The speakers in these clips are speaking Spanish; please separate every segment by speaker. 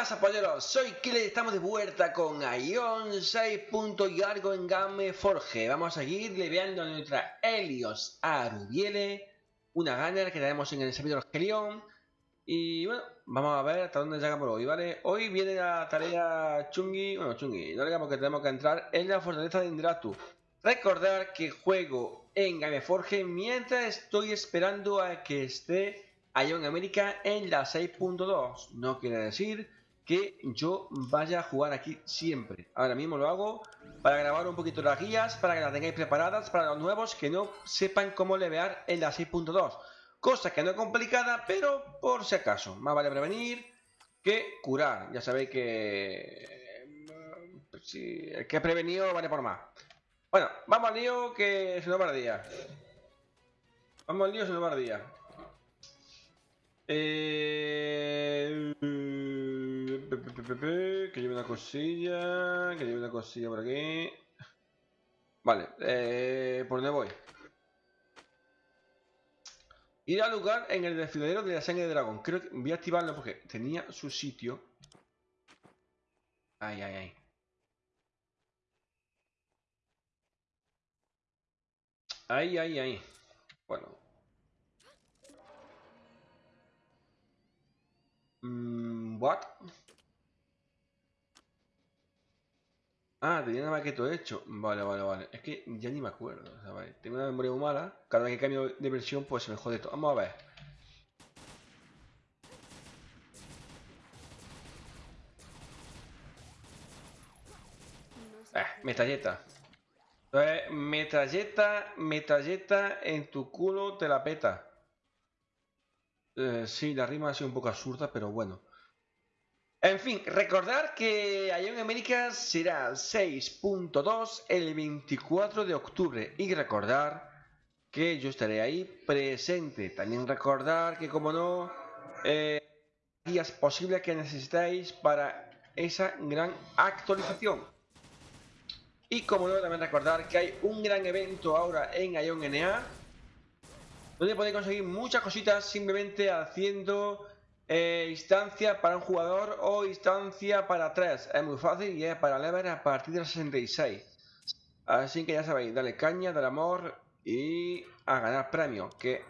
Speaker 1: pasa polleros? Soy Kile y estamos de vuelta con Ion 6. y en Game Forge. Vamos a seguir leveando a nuestra Helios Arubiele, una gunner que tenemos en el servidor Helion. Y bueno, vamos a ver hasta dónde llega por hoy, ¿vale? Hoy viene la tarea chungi, bueno, chungi, no porque tenemos que entrar en la fortaleza de Indratu. Recordar que juego en Game Forge mientras estoy esperando a que esté Ion América en la 6.2. No quiere decir que yo vaya a jugar aquí siempre. Ahora mismo lo hago para grabar un poquito las guías, para que las tengáis preparadas para los nuevos que no sepan cómo levear en la 6.2. Cosa que no es complicada, pero por si acaso. Más vale prevenir que curar. Ya sabéis que... Si el que ha prevenido vale por más. Bueno, vamos al lío que se nos va el día. Vamos al lío se nos va el día. Eh... Que lleve una cosilla. Que lleve una cosilla por aquí. Vale, eh, ¿por dónde voy? Ir al lugar en el desfiladero de la sangre de dragón. Creo que voy a activarlo porque tenía su sitio. Ay, ay, ay. Ay, ay, ay. Bueno, Mm, what? Ah, tenía nada más que todo hecho. Vale, vale, vale. Es que ya ni me acuerdo. Tengo una memoria muy mala. Cada vez que cambio de versión, pues se me jode todo. Vamos a ver. Eh, metralleta. metralleta, metralleta en tu culo te la peta. Eh, sí, la rima ha sido un poco absurda, pero bueno. En fin, recordar que Ion América será 6.2 el 24 de octubre y recordar que yo estaré ahí presente. También recordar que, como no, eh, días posibles que necesitáis para esa gran actualización. Y como no, también recordar que hay un gran evento ahora en Ion NA donde podéis conseguir muchas cositas simplemente haciendo eh, instancia para un jugador o instancia para tres. Es muy fácil y es para level a partir de 66. Así que ya sabéis, dale caña, dale amor y a ganar premios. Que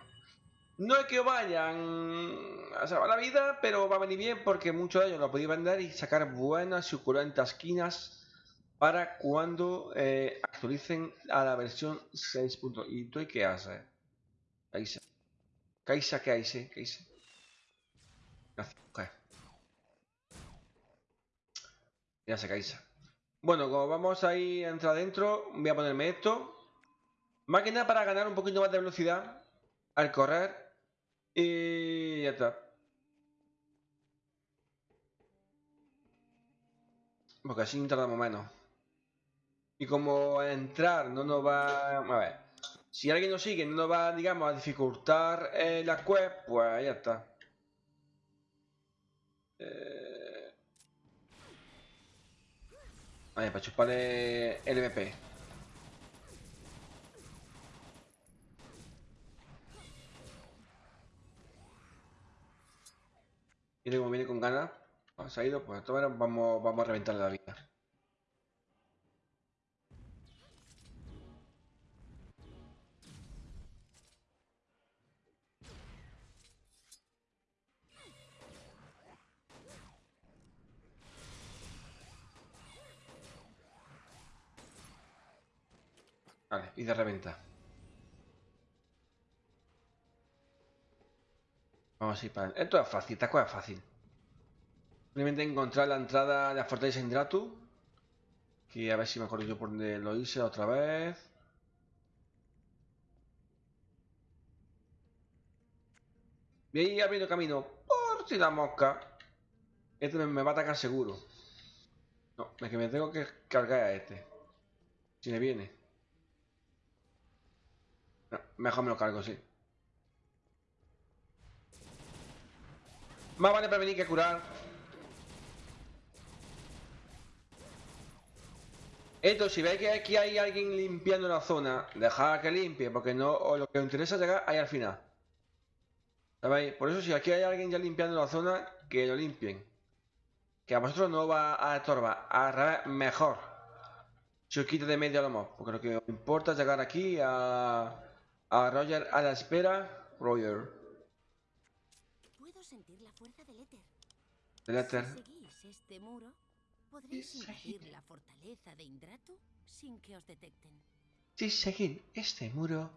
Speaker 1: no es que vayan a salvar la vida, pero va a venir bien porque muchos de ellos lo podéis vender y sacar buenas y suculentas esquinas para cuando eh, actualicen a la versión 6. ¿Y tú qué haces? Kaisa. Kaisa, ¿qué? ¿Qué Ya se Kaisa. Bueno, como vamos ahí a entrar adentro, voy a ponerme esto. Más que nada para ganar un poquito más de velocidad al correr. Y ya está. Porque así tardamos menos. Y como entrar no nos va... A ver. Si alguien nos sigue no nos va, digamos, a dificultar eh, la web, pues ya está. Eh... Vale, para chuparle el MP. Como viene con ganas, se ha ido, pues vamos, vamos a reventarle la vida. Esto es fácil, esta cosa es fácil. Simplemente encontrar la entrada de la fortaleza Indratu. Que a ver si me acuerdo yo por donde lo hice otra vez. Voy a ir abriendo camino por si la mosca. Este me, va a atacar seguro. No, es que me tengo que cargar a este. Si me viene. Mejor me lo cargo, sí. Más vale prevenir que curar. Esto, si veis que aquí hay alguien limpiando la zona, dejad que limpie, porque no o lo que os interesa es llegar ahí al final. ¿Sabéis? Por eso si aquí hay alguien ya limpiando la zona, que lo limpien. Que a vosotros no va a estorbar, a mejor. Si os quito de medio a lo mejor, porque lo que os importa es llegar aquí a, a Roger a la espera. Roger.
Speaker 2: Si seguís este muro, podréis invadir la fortaleza de Indratu sin que os detecten.
Speaker 1: Si seguís este muro,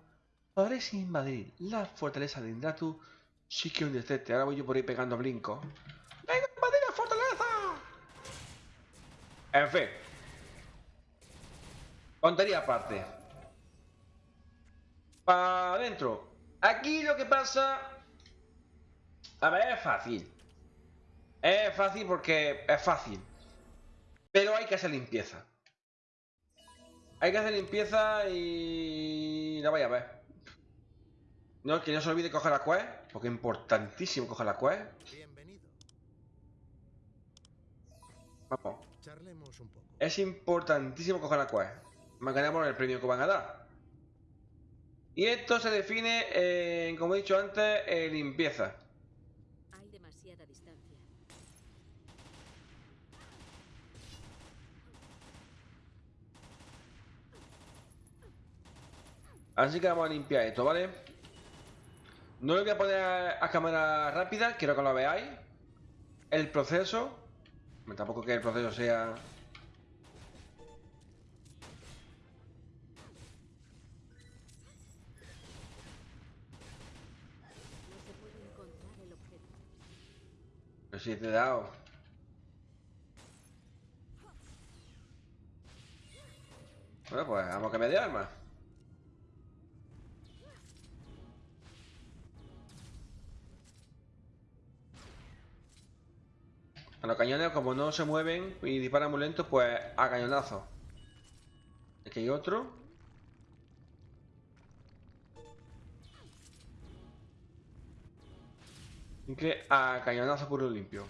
Speaker 1: podréis invadir la fortaleza de Indratu sí que un detecte. Ahora voy yo por ahí pegando blinco. ¡Venga, invadir la fortaleza! En fin. Tontería aparte. Para adentro. Aquí lo que pasa... A ver, es fácil. Es fácil porque es fácil. Pero hay que hacer limpieza. Hay que hacer limpieza y... La vaya a ver. No, que no se olvide coger la quest, porque es importantísimo coger la quest.
Speaker 3: Bienvenido.
Speaker 1: Vamos.
Speaker 3: Charlemos un poco.
Speaker 1: Es importantísimo coger la quest. Más ganamos el premio que van a dar. Y esto se define, en, como he dicho antes, en limpieza. Así que vamos a limpiar esto, ¿vale? No lo voy a poner a, a cámara rápida, quiero que lo veáis. El proceso. Tampoco que el proceso sea... Pero si te he dado. Bueno, pues vamos a cambiar de arma. A los cañones, como no se mueven y disparan muy lento, pues a cañonazo. Aquí hay otro. Que a cañonazo puro limpio.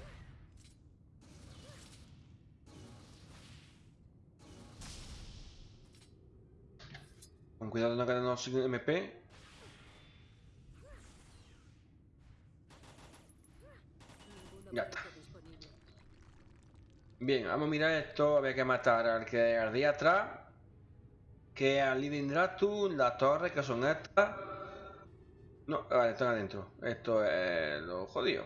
Speaker 1: Con cuidado no quedarnos sin MP.
Speaker 2: Ningún
Speaker 1: Ya
Speaker 2: objeto
Speaker 1: está.
Speaker 2: disponible.
Speaker 1: Bien, vamos a mirar esto. Había que matar al que ardía atrás. Que al Lidindratu, las torres que son estas. No, vale, están adentro. Esto es lo jodido.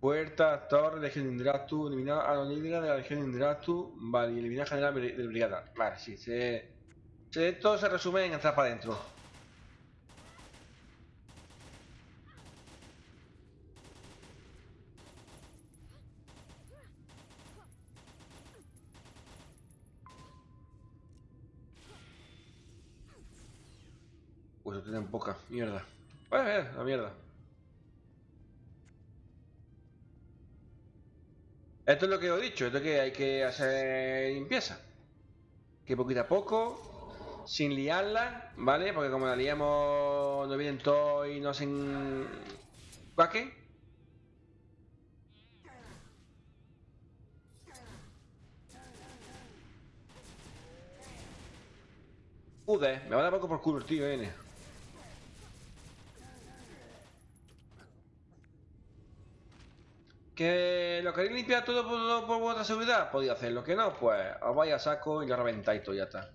Speaker 1: Puerta, torre, legión Indratu, eliminar a los líderes de la legión Indratu, vale, y eliminar general de brigada. Vale, sí, se- esto se resume en entrar para adentro. Pues lo tienen poca, mierda. Pues eh, la mierda. Esto es lo que he dicho, esto es que hay que hacer limpieza. Que poquito a poco, sin liarla, ¿vale? Porque como la liamos, nos vienen todos y nos hacen... ¿Cuaque? Joder, me va a dar poco por culo el tío, N. ¿Que lo queréis limpiar todo por, por vuestra seguridad? Podéis hacerlo. ¿Que no? Pues os vais a saco y lo reventáis todo ya está.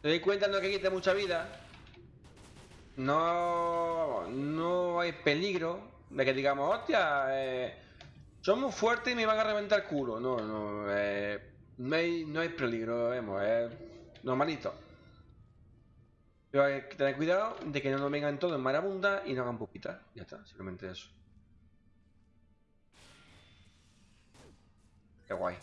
Speaker 1: ¿Te dais cuenta no que quite mucha vida? No, no hay peligro de que digamos, hostia, eh, muy fuertes y me van a reventar el culo. No, no, eh, no, hay, no hay peligro, vemos, es normalito. Pero hay que tener cuidado de que no nos vengan todos en marabunda y no hagan pupitas. Ya está, simplemente eso. Qué guay.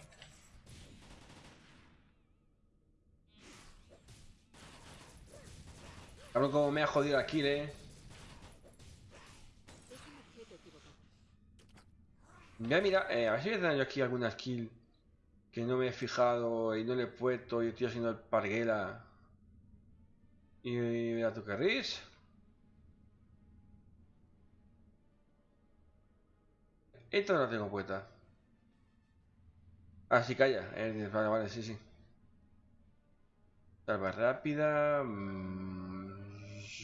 Speaker 1: Cabrón, como me ha jodido aquí, eh.
Speaker 2: Es un objeto equivocado.
Speaker 1: Mira, mira, eh, a ver si voy a tener yo aquí alguna skill que no me he fijado y no le he puesto y estoy haciendo el parguela. Y mira tú querréis. Esta no la tengo puesta. Ah, sí, calla. Eh, vale, vale, sí, sí. Salva rápida. mm,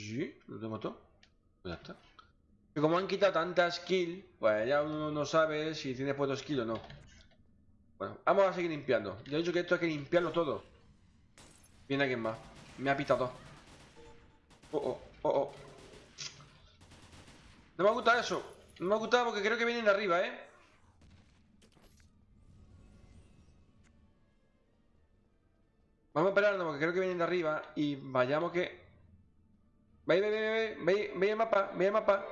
Speaker 1: sí, lo tengo todo. Ya está. Y como han quitado tantas skill, pues ya uno no sabe si tiene puesto skill o no. Bueno, vamos a seguir limpiando. Yo he dicho que esto hay que limpiarlo todo. Viene alguien más. Me ha pitado. Oh, oh, oh, oh. No me ha gustado eso. No me ha gustado porque creo que vienen de arriba, ¿eh? Vamos a esperarnos porque creo que vienen de arriba y vayamos que... Ve, ve, ve, ve, ve, el mapa, ve el mapa.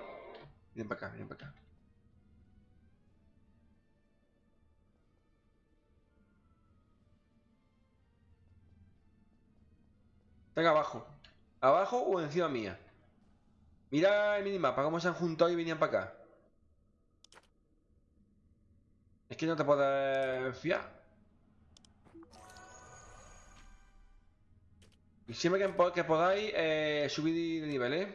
Speaker 1: Vienen para acá, vienen para acá. Están abajo. Abajo o encima mía. Mira el minimapa, cómo se han juntado y venían para acá. Es que no te puedes fiar. Y siempre que, po- que podáis eh, subir de nivel, ¿eh?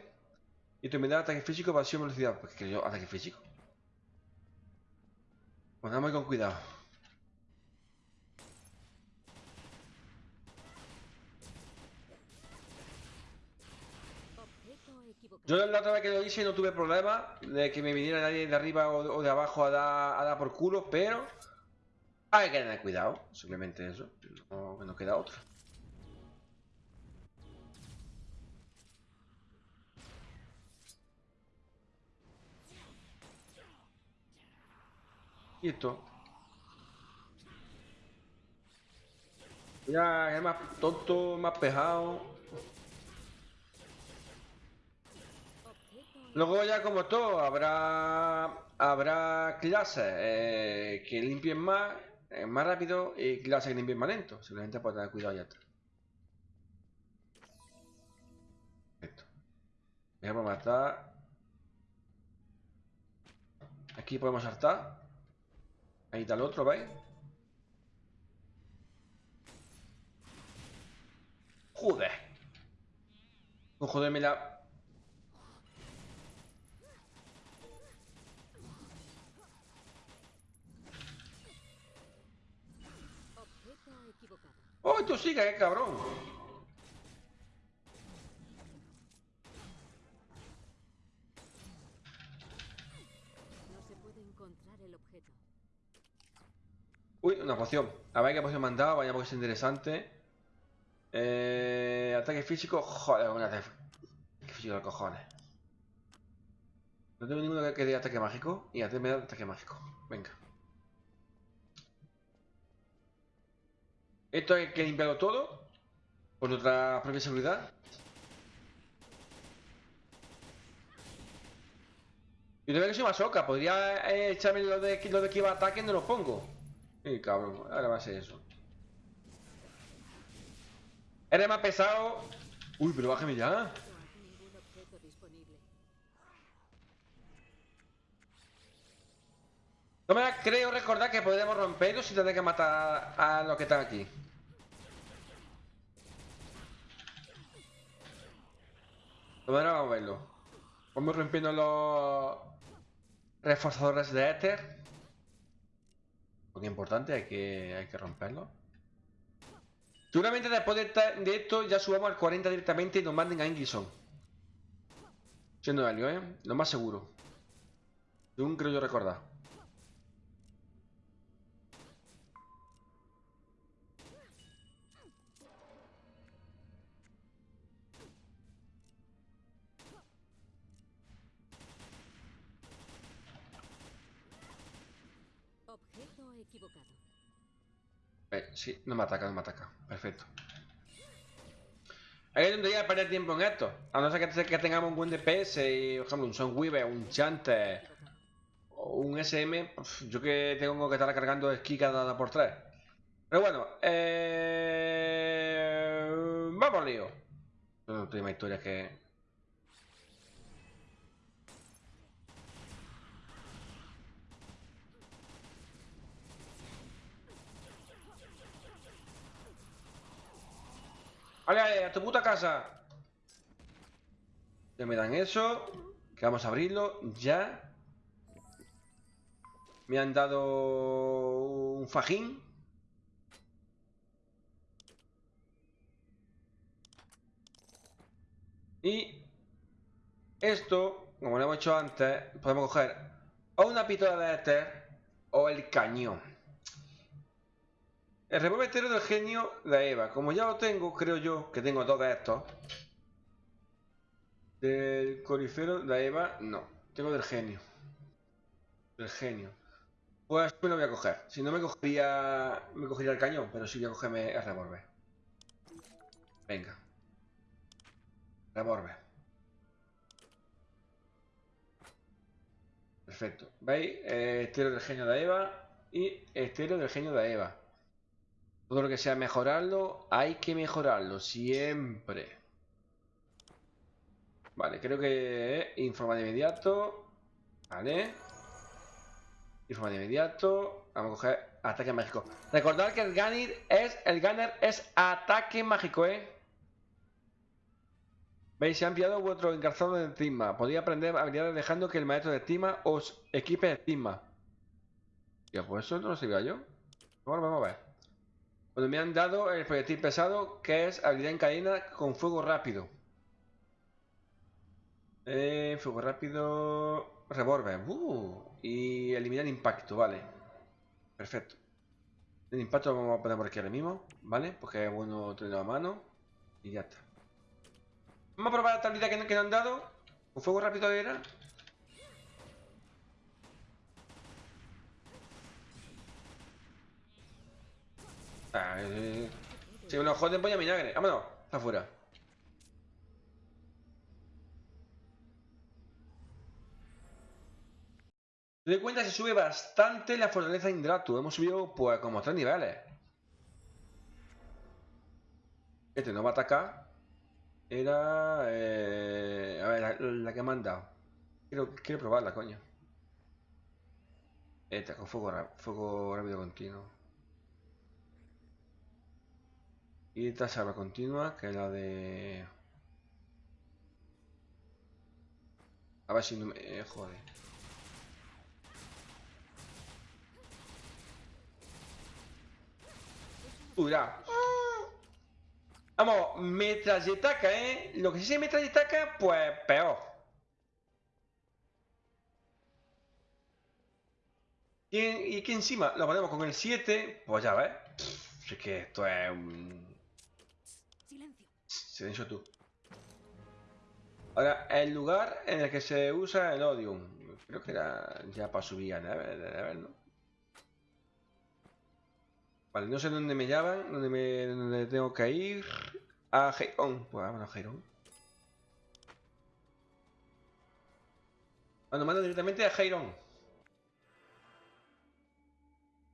Speaker 1: Y de ataque físico, pasión, velocidad. Pues que yo, ataque físico. Pues dame con cuidado. Yo la otra vez que lo hice no tuve problema de que me viniera nadie de arriba o de, abajo a dar, a dar por culo, pero hay que tener cuidado, simplemente eso. No, no queda otra. Esto. Ya es más tonto, más pejado. Luego ya como todo, habrá habrá clases eh, que limpien más, eh, más rápido y clases que limpien más lento. Simplemente por tener cuidado ya está. Perfecto. Voy a matar. Aquí podemos saltar. Ahí está el otro, ¿veis? Joder. Con joderme la... ¡Oh, tú sigue, qué cabrón! Uy, una poción. A ver qué poción me han vaya porque es interesante. Eh, ataque físico, joder, un ataque físico de cojones. No tengo ninguno que, dé ataque mágico. Y antes me da ataque mágico. Venga. Esto hay que limpiarlo todo. Por nuestra propia seguridad. Yo también que soy masoca. Podría eh, echarme lo de, lo de que iba a ataque no lo pongo. Sí, cabrón. Ahora va a ser eso. Eres más pesado. Uy, pero bájame ya.
Speaker 2: No.
Speaker 1: No me creo recordar que podríamos romperlo sin tener que matar a los que están aquí. Bueno, ahora vamos a verlo. Vamos rompiendo los reforzadores de éter. Importante, hay que, hay que romperlo. Seguramente después de, de esto ya subamos al 40 directamente y nos manden a Ingison. Siendo Helio, ¿eh? Lo más seguro. Según creo yo recordar. No me ataca, no me ataca. Perfecto. Hay que tontería perder tiempo en esto. A no ser que, tengamos un buen DPS y, por ejemplo, un Sunweaver, un Chanter o un SM. yo que tengo que estar cargando esquí cada por tres. Pero bueno, eh... vamos lío. No tengo más que. ¡Ale, ale! ¡A tu puta casa! Ya me dan eso. Que vamos a abrirlo ya. Me han dado un fajín. Y esto, como lo hemos hecho antes, podemos coger o una pistola de éter o el cañón. El revólver del genio de Eva. Como ya lo tengo, creo yo que tengo dos de estos. Del corifero de Eva, no. Tengo del genio. Del genio. Pues me lo voy a coger. Si no me cogería. Me cogería el cañón, pero sí voy a cogerme el revólver. Venga. Revólver. Perfecto. ¿Veis? Eh, estero del genio de Eva y estero del genio de Eva. Todo lo que sea mejorarlo, hay que mejorarlo siempre. Vale, creo que informa de inmediato. Vale. Informa de inmediato. Vamos a coger ataque mágico. Recordad que el Gunner es, el Gunner es ataque mágico, ¿eh? ¿Veis? Se ha enviado vuestro engarzado de estigma. Podéis aprender habilidades dejando que el maestro de estima os equipe de estigma. Ya, pues eso no lo sabía yo. Bueno, vamos a ver. Cuando me han dado el proyectil pesado, que es habilidad en cadena con fuego rápido. Eh, fuego rápido. Revólver. Uh, y eliminar impacto, vale. Perfecto. El impacto lo vamos a poner por aquí ahora mismo, ¿vale? Porque es bueno tenerlo a mano. Y ya está. Vamos a probar esta habilidad que, nos han dado. Un fuego rápido era. Ah, eh, si me lo joden, voy a vinagre. Vámonos, está afuera. Doy cuenta que se sube bastante la fortaleza Indratu. Hemos subido pues como tres niveles. Este no va a atacar. Era... Eh, a ver, la, que me han dado. Quiero, quiero probarla, coño. Esta, con fuego, fuego rápido continuo. Y esta salva continua, que es la de... A ver si no me... Eh, joder. Uy, Vamos, metralletaca, ¿eh? Lo que sí se metralletaca, pues peor. Y, aquí encima lo ponemos con el 7, pues ya ves. es que esto es un... Silencio tú. Ahora, el lugar en el que se usa el Odium. Creo que era ya para subir a ver, ¿no? Vale, no sé dónde me llaman, dónde, me, tengo que ir. A Heiron. Pues vámonos a Heiron. Bueno, mando directamente a Heiron.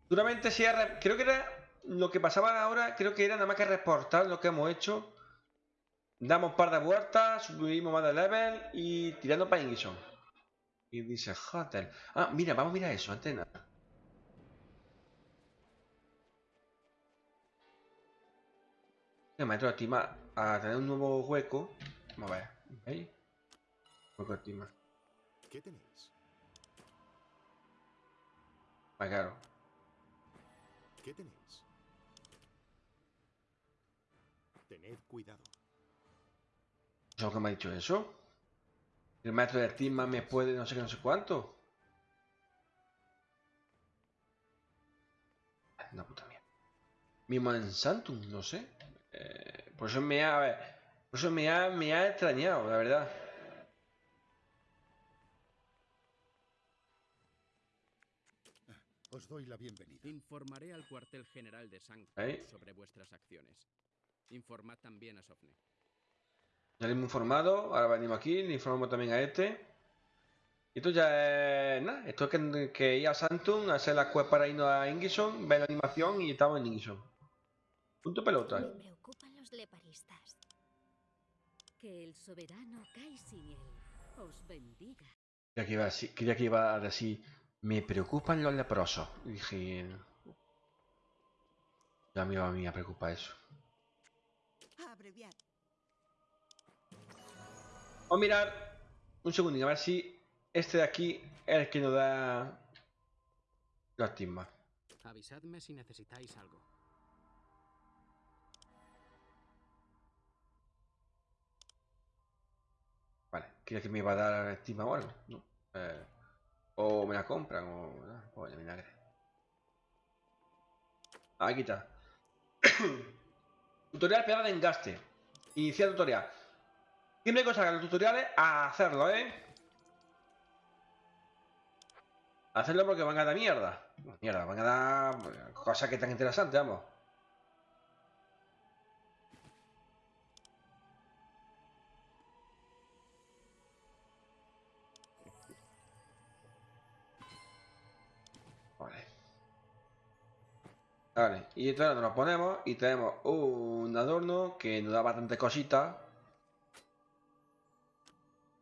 Speaker 1: Duramente si Creo que era... Lo que pasaba ahora, creo que era nada más que reportar lo que hemos hecho. Damos un par de vueltas, subimos más de level y tirando para Ingison. Y dice Hotel. Ah, mira, vamos a mirar eso, antena. El maestro estima a tener un nuevo hueco. Vamos a ver. ¿Veis? Hueco estima. ¿Qué tenéis? Ah, claro. ¿Qué tenéis? Tened cuidado. ¿Es lo que me ha dicho eso? El maestro de estima me puede no sé qué, no sé cuánto. Una puta mierda. Mismo en Santum, no sé. Eh, por eso me ha, por eso me ha, me ha extrañado, la verdad.
Speaker 3: Os doy la bienvenida.
Speaker 4: Informaré al cuartel general de San sobre vuestras acciones. Informad también a Sofne.
Speaker 1: Ya le hemos informado, ahora venimos aquí, le informamos también a este. Y esto ya es nada, esto es que, que ir a Santum, hacer la quest para irnos a Ingison, ver la animación y estamos en Ingison. Punto pelota.
Speaker 2: Me preocupan los leparistas. Que el soberano Kaisiniel os bendiga.
Speaker 1: Creía que iba a decir, que iba a decir me preocupan los leprosos. Y dije... Ya me iba a mí a preocupar eso. Vamos a mirar un segundito, a ver si este de aquí es el que nos da Lástima.
Speaker 4: Avisadme si necesitáis algo.
Speaker 1: Vale, ¿quieres que me va a dar estima o algo? No. Eh, o me la compran o... o el vinagre. Aquí está. tutorial pegada de engaste. Iniciar tutorial. Siempre que os hagan los tutoriales, a hacerlo, ¿eh? Hacerlo porque van a dar mierda. Mierda, van a dar cosas que tan interesantes, vamos. Vale. Vale, y entonces nos lo ponemos y tenemos un adorno que nos da bastante cositas.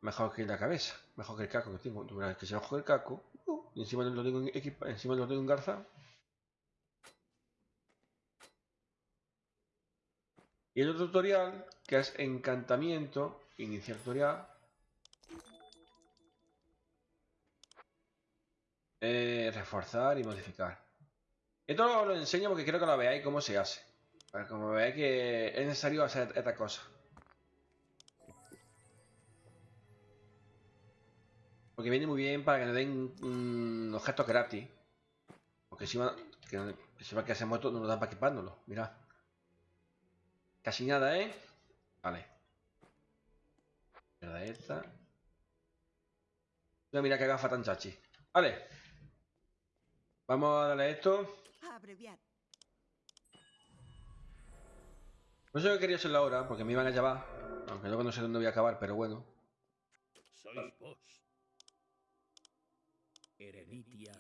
Speaker 1: Mejor que la cabeza, mejor que el caco que tengo. que se bajo el caco. Uh, y encima lo tengo en encima lo tengo en garza. Y el otro tutorial, que es encantamiento, iniciar tutorial. Eh, reforzar y modificar. Esto lo, enseño porque quiero que lo veáis cómo se hace. Para que veáis que es necesario hacer esta cosa. Porque viene muy bien para que nos den objetos gratis. Porque si va, que, si va que se muerto no nos dan para equipárnoslo. Mira. Casi nada, ¿eh? Vale. Mira esta. Mira que gafa tan chachi. Vale. Vamos a darle esto. No sé qué quería hacerlo ahora, porque me iban a llevar. Aunque luego no sé dónde voy a acabar, pero bueno.
Speaker 3: Sois vos. Eremitia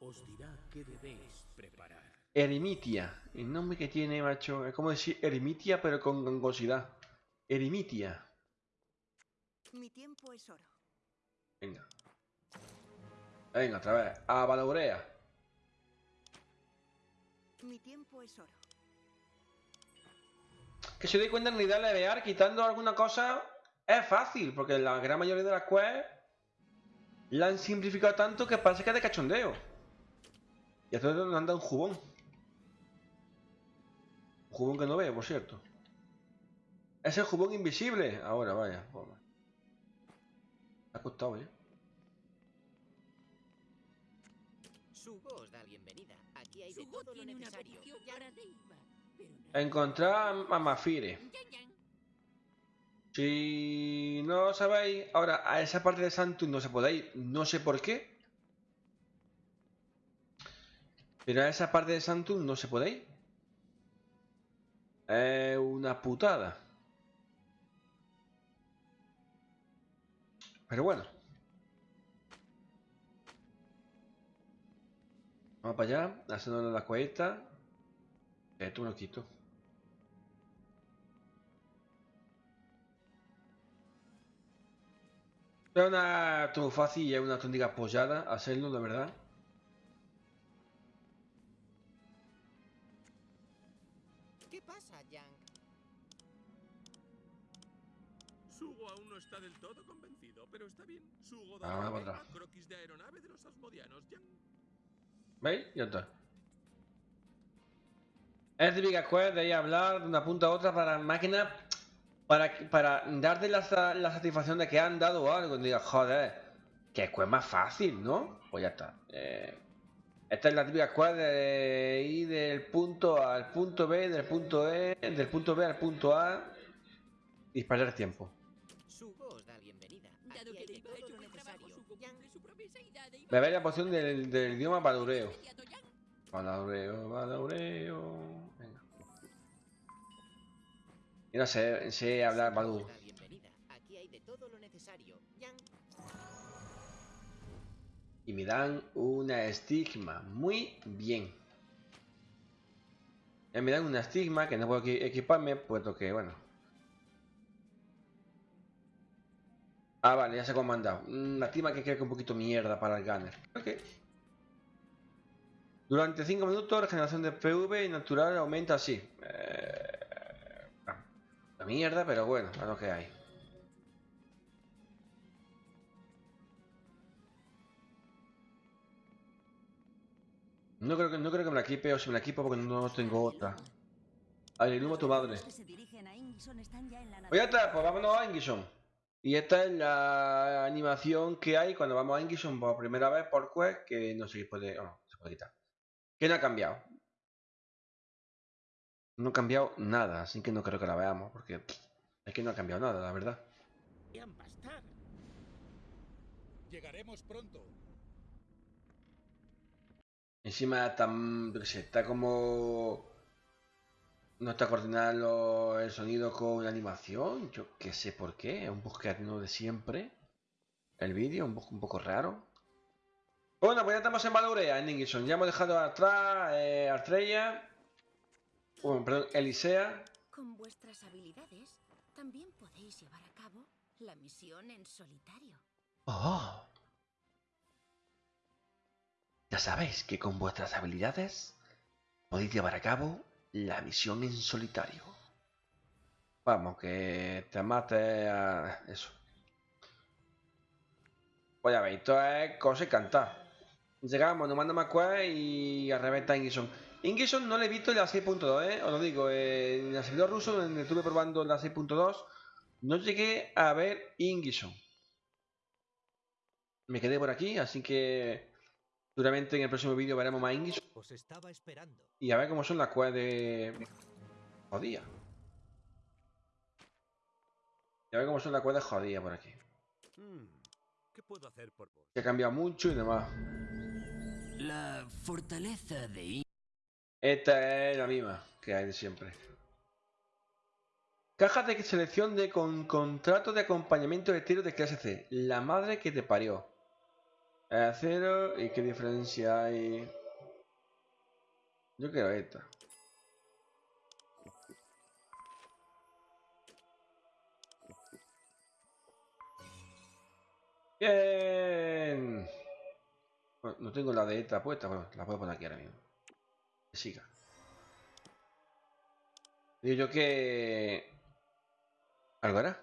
Speaker 3: os dirá qué debéis preparar.
Speaker 1: Eremitia, el nombre que tiene, macho. Es como decir eremitia, pero con gangosidad. Eremitia.
Speaker 5: Mi tiempo es oro.
Speaker 1: Venga. Venga, otra vez. A Valaurea.
Speaker 5: Mi tiempo es oro.
Speaker 1: Que si doy cuenta en unidad levear, quitando alguna cosa, es fácil, porque la gran mayoría de las quests la han simplificado tanto que parece que es de cachondeo. Y esto nos anda un jubón. Un jubón que no veo, por cierto. Es el jubón invisible. Ahora, vaya. ha costado, ¿eh?
Speaker 6: Sugo os da bienvenida. Aquí hay de todo lo necesario.
Speaker 1: Encontrar a Mafire. Si no sabéis, ahora a esa parte de Santum no se podéis, no sé por qué. Pero a esa parte de Santum no se podéis. Es una putada. Pero bueno. Vamos para allá, haciendo la cuesta. Esto me lo quito. Es una todo fácil y es una auténtica apoyada hacerlo, la verdad.
Speaker 6: ¿Qué pasa, Yang?
Speaker 3: Sugo aún no está del todo convencido, pero está bien. Sugo
Speaker 1: da ah, la
Speaker 3: croquis de aeronave de los asmodianos, Yang.
Speaker 1: ¿Veis? Ya está. Es típica quest de ir a hablar de una punta a otra para máquina para, para darte la, la, satisfacción de que han dado algo. Y digas, joder, que es más fácil, ¿no? Pues ya está. Eh, esta es la típica squad de ir del punto A al punto B, del punto E, del punto B al punto A. Y perder tiempo. Beber la poción del, del idioma Badureo. Badureo, Badureo. Yo no sé, sé hablar Badu. Y me dan una estigma. Muy bien. Ya me dan una estigma que no puedo equiparme, puesto que, bueno. Ah, vale, ya se ha comandado. Una estigma que creo que un poquito mierda para el gunner. Ok. Durante 5 minutos, regeneración de PV natural aumenta así. Eh mierda, pero bueno, a lo que hay. No creo que, no creo que me la equipe o si me la equipo porque no tengo otra. Al tu madre. Pues ya está, pues vámonos a Ingison. Y esta es la animación que hay cuando vamos a Ingison por primera vez por Quest, que no sé si puede, no, se puede quitar. Que no ha cambiado. No ha cambiado nada, así que no creo que la veamos, porque es que no ha cambiado nada, la verdad.
Speaker 3: Llegaremos pronto.
Speaker 1: Encima está, está como... No está coordinando el sonido con la animación. Yo qué sé por qué. Es un poco de siempre. El vídeo, un poco, un poco raro. Bueno, pues ya estamos en Valorea, en Ingison. Ya hemos dejado atrás eh, Artrella. Bueno, perdón, Elisea.
Speaker 2: Con vuestras habilidades, también podéis llevar a cabo la misión en solitario.
Speaker 1: Oh. Ya sabéis que con vuestras habilidades podéis llevar a cabo la misión en solitario. Vamos, que te mate a eso. Pues ya veis, esto es cosa y cantar. Llegamos, nos manda más y a reventa Ingison. Ingison no le he visto en la 6.2, ¿eh? Os lo digo, en el servidor ruso donde estuve probando la 6.2, no llegué a ver Ingison. Me quedé por aquí, así que Seguramente en el próximo vídeo veremos más
Speaker 3: estaba esperando.
Speaker 1: Y a ver cómo son las cuevas de... Jodía. Y a ver cómo son las cuevas de jodía por aquí.
Speaker 3: Hmm, ¿Qué puedo hacer por vos?
Speaker 1: Se ha cambiado mucho y demás.
Speaker 6: La fortaleza de...
Speaker 1: Esta es la misma que hay de siempre. Caja de selección de con contrato de acompañamiento de tiro de clase C. La madre que te parió. Acero, ¿y qué diferencia hay? Yo quiero esta. Bien. no tengo la de esta puesta, bueno, la puedo poner aquí ahora mismo. Siga. Digo yo que... ¿Algo hará?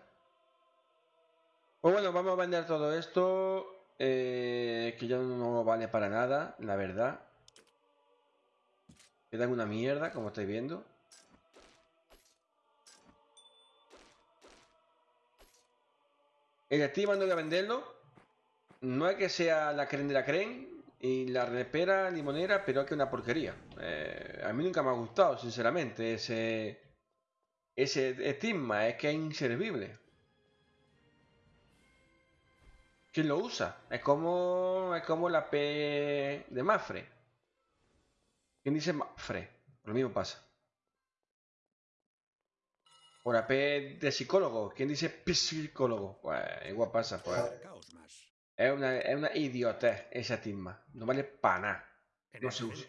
Speaker 1: Pues bueno, vamos a vender todo esto eh, que ya no vale para nada, la verdad. Queda una mierda, como estáis viendo. El Steam no voy a venderlo. No es que sea la creen de la creen y la repera limonera, pero que una porquería. Eh, a mí nunca me ha gustado, sinceramente, ese, ese estigma. Es que es inservible. ¿Quién lo usa? Es como, es como la P de Mafre. ¿Quién dice Mafre? Lo mismo pasa. O la P de psicólogo. ¿Quién dice psicólogo? Pues igual pasa. Pues. Es una, es una idiotez esa timba. No vale para nada. No se usa.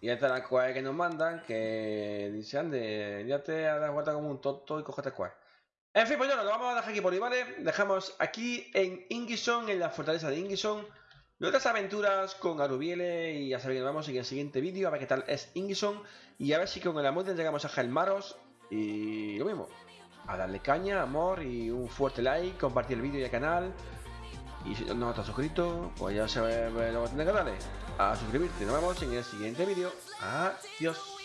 Speaker 1: Y esta es la cual que nos mandan que dice, ande, ya te das vuelta como un tonto y cógete cual. En fin, pues ya lo vamos a dejar aquí por hoy, ¿vale? Dejamos aquí en Ingison, en la fortaleza de Ingison, nuestras aventuras con Arubiele y ya sabéis que nos vemos en el siguiente vídeo a ver qué tal es Ingison y a ver si con el amor llegamos a Gelmaros y lo mismo, a darle caña, amor y un fuerte like, compartir el vídeo y el canal y si no estás suscrito, pues ya sabes lo que tienes que darle a suscribirte. Nos vemos en el siguiente vídeo. Adiós.